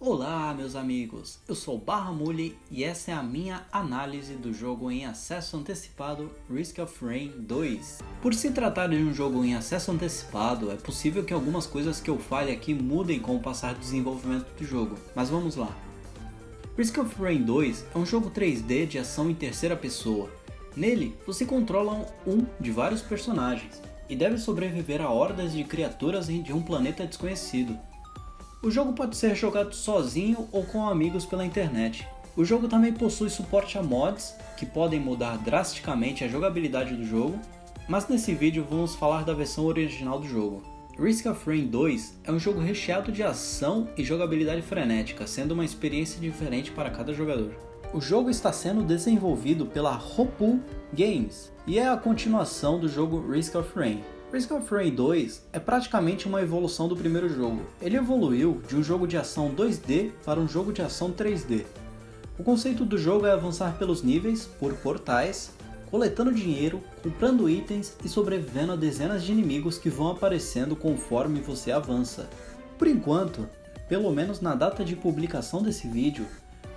Olá meus amigos, eu sou Barra Mule e essa é a minha análise do jogo em acesso antecipado Risk of Rain 2. Por se tratar de um jogo em acesso antecipado, é possível que algumas coisas que eu fale aqui mudem com o passar do desenvolvimento do jogo, mas vamos lá. Risk of Rain 2 é um jogo 3D de ação em terceira pessoa. Nele, você controla um de vários personagens e deve sobreviver a hordas de criaturas de um planeta desconhecido. O jogo pode ser jogado sozinho ou com amigos pela internet. O jogo também possui suporte a mods, que podem mudar drasticamente a jogabilidade do jogo, mas nesse vídeo vamos falar da versão original do jogo. Risk of Rain 2 é um jogo recheado de ação e jogabilidade frenética, sendo uma experiência diferente para cada jogador. O jogo está sendo desenvolvido pela Hopoo Games e é a continuação do jogo Risk of Rain. Risk of Rain 2 é praticamente uma evolução do primeiro jogo. Ele evoluiu de um jogo de ação 2D para um jogo de ação 3D. O conceito do jogo é avançar pelos níveis, por portais, coletando dinheiro, comprando itens e sobrevivendo a dezenas de inimigos que vão aparecendo conforme você avança. Por enquanto, pelo menos na data de publicação desse vídeo,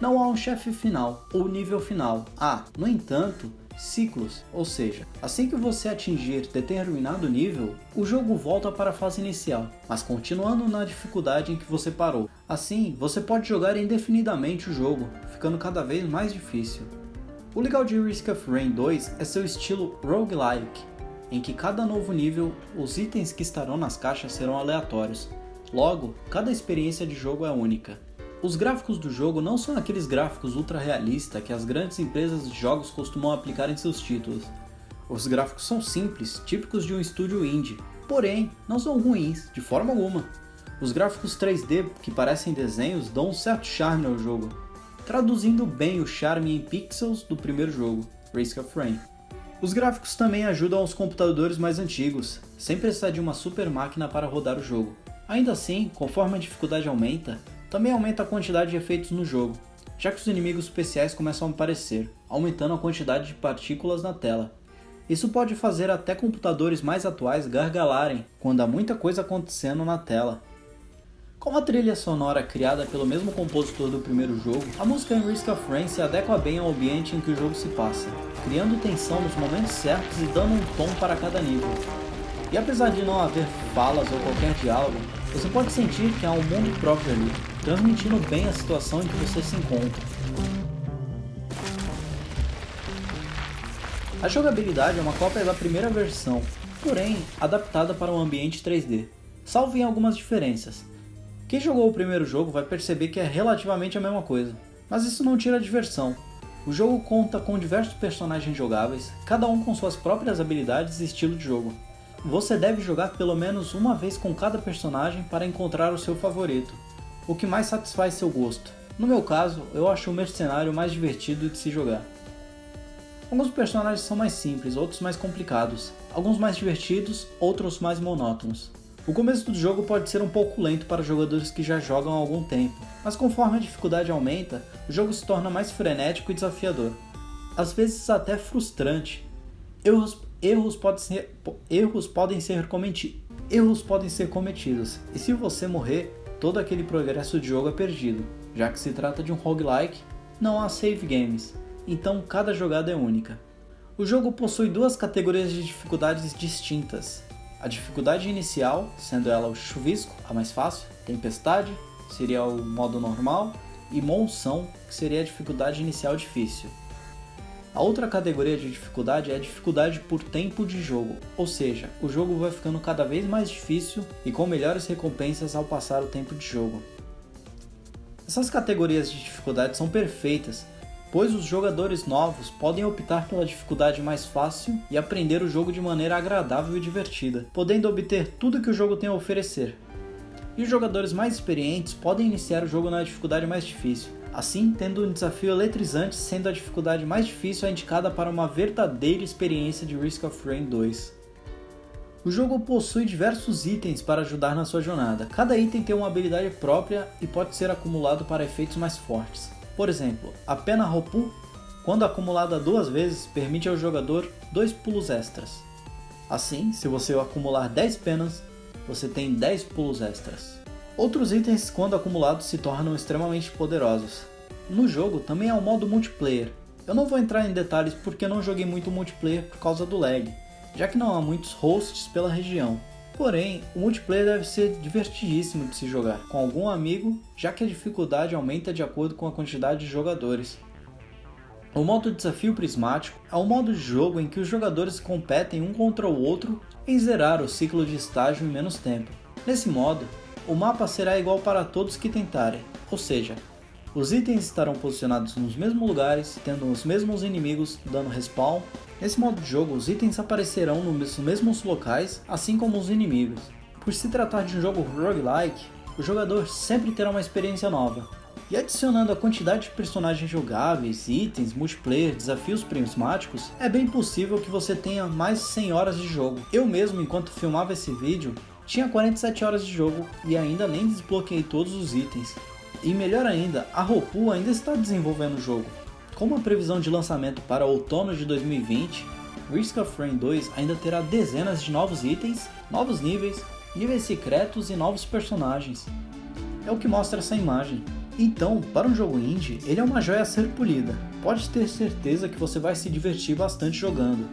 não há um chefe final ou nível final. Ah, no entanto, ciclos, ou seja, assim que você atingir determinado nível, o jogo volta para a fase inicial, mas continuando na dificuldade em que você parou. Assim, você pode jogar indefinidamente o jogo, ficando cada vez mais difícil. O legal de Risk of Rain 2 é seu estilo roguelike, em que cada novo nível, os itens que estarão nas caixas serão aleatórios. Logo, cada experiência de jogo é única. Os gráficos do jogo não são aqueles gráficos ultra realistas que as grandes empresas de jogos costumam aplicar em seus títulos. Os gráficos são simples, típicos de um estúdio indie, porém não são ruins, de forma alguma. Os gráficos 3D que parecem desenhos dão um certo charme ao jogo, traduzindo bem o charme em pixels do primeiro jogo, Risk of Rain. Os gráficos também ajudam aos computadores mais antigos, sem precisar de uma super máquina para rodar o jogo. Ainda assim, conforme a dificuldade aumenta, também aumenta a quantidade de efeitos no jogo, já que os inimigos especiais começam a aparecer, aumentando a quantidade de partículas na tela. Isso pode fazer até computadores mais atuais gargalarem quando há muita coisa acontecendo na tela. Com a trilha sonora criada pelo mesmo compositor do primeiro jogo, a música em Risk of Rain se adequa bem ao ambiente em que o jogo se passa, criando tensão nos momentos certos e dando um tom para cada nível. E apesar de não haver falas ou qualquer diálogo, você pode sentir que há um mundo próprio ali, transmitindo bem a situação em que você se encontra. A jogabilidade é uma cópia da primeira versão, porém adaptada para um ambiente 3D, salvo em algumas diferenças. Quem jogou o primeiro jogo vai perceber que é relativamente a mesma coisa, mas isso não tira a diversão. O jogo conta com diversos personagens jogáveis, cada um com suas próprias habilidades e estilo de jogo. Você deve jogar pelo menos uma vez com cada personagem para encontrar o seu favorito, o que mais satisfaz seu gosto. No meu caso, eu acho o mercenário mais divertido de se jogar. Alguns personagens são mais simples, outros mais complicados, alguns mais divertidos, outros mais monótonos. O começo do jogo pode ser um pouco lento para jogadores que já jogam há algum tempo, mas conforme a dificuldade aumenta, o jogo se torna mais frenético e desafiador. Às vezes até frustrante. Erros, erros, pode ser, erros, podem ser cometi, erros podem ser cometidos, e se você morrer, todo aquele progresso de jogo é perdido, já que se trata de um roguelike, não há save games, então cada jogada é única. O jogo possui duas categorias de dificuldades distintas. A dificuldade inicial, sendo ela o chuvisco, a mais fácil, tempestade, seria o modo normal, e monção, que seria a dificuldade inicial difícil. A outra categoria de dificuldade é a dificuldade por tempo de jogo, ou seja, o jogo vai ficando cada vez mais difícil e com melhores recompensas ao passar o tempo de jogo. Essas categorias de dificuldade são perfeitas, pois os jogadores novos podem optar pela dificuldade mais fácil e aprender o jogo de maneira agradável e divertida, podendo obter tudo que o jogo tem a oferecer. E os jogadores mais experientes podem iniciar o jogo na dificuldade mais difícil, assim tendo um desafio eletrizante sendo a dificuldade mais difícil a indicada para uma verdadeira experiência de Risk of Rain 2. O jogo possui diversos itens para ajudar na sua jornada, cada item tem uma habilidade própria e pode ser acumulado para efeitos mais fortes. Por exemplo, a pena Hopu, quando acumulada duas vezes, permite ao jogador dois pulos extras. Assim, se você acumular 10 penas, você tem 10 pulos extras. Outros itens, quando acumulados, se tornam extremamente poderosos. No jogo também há um modo multiplayer. Eu não vou entrar em detalhes porque não joguei muito multiplayer por causa do lag, já que não há muitos hosts pela região. Porém, o multiplayer deve ser divertidíssimo de se jogar com algum amigo, já que a dificuldade aumenta de acordo com a quantidade de jogadores. O modo Desafio Prismático é um modo de jogo em que os jogadores competem um contra o outro em zerar o ciclo de estágio em menos tempo. Nesse modo, o mapa será igual para todos que tentarem, ou seja, os itens estarão posicionados nos mesmos lugares, tendo os mesmos inimigos dando respawn. Nesse modo de jogo, os itens aparecerão nos mesmos locais, assim como os inimigos. Por se tratar de um jogo roguelike, o jogador sempre terá uma experiência nova. E adicionando a quantidade de personagens jogáveis, itens, multiplayer, desafios prismáticos, é bem possível que você tenha mais de 100 horas de jogo. Eu mesmo, enquanto filmava esse vídeo, tinha 47 horas de jogo e ainda nem desbloqueei todos os itens. E melhor ainda, a Roku ainda está desenvolvendo o jogo. Com uma previsão de lançamento para outono de 2020, Risk of Rain 2 ainda terá dezenas de novos itens, novos níveis, níveis secretos e novos personagens. É o que mostra essa imagem. Então, para um jogo indie, ele é uma joia a ser polida. Pode ter certeza que você vai se divertir bastante jogando.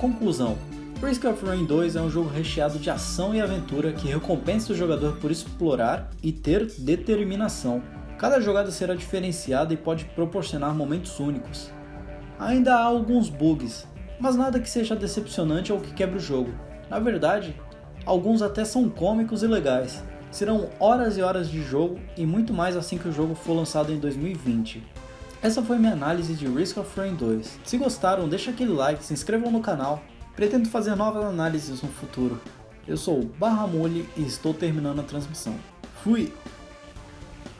Conclusão: Risk of Rain 2 é um jogo recheado de ação e aventura que recompensa o jogador por explorar e ter determinação. Cada jogada será diferenciada e pode proporcionar momentos únicos. Ainda há alguns bugs, mas nada que seja decepcionante ou que quebre o jogo. Na verdade, alguns até são cômicos e legais. Serão horas e horas de jogo e muito mais assim que o jogo for lançado em 2020. Essa foi minha análise de Risk of Rain 2. Se gostaram, deixa aquele like, se inscrevam no canal Pretendo fazer novas análises no futuro. Eu sou o Barramule e estou terminando a transmissão. Fui!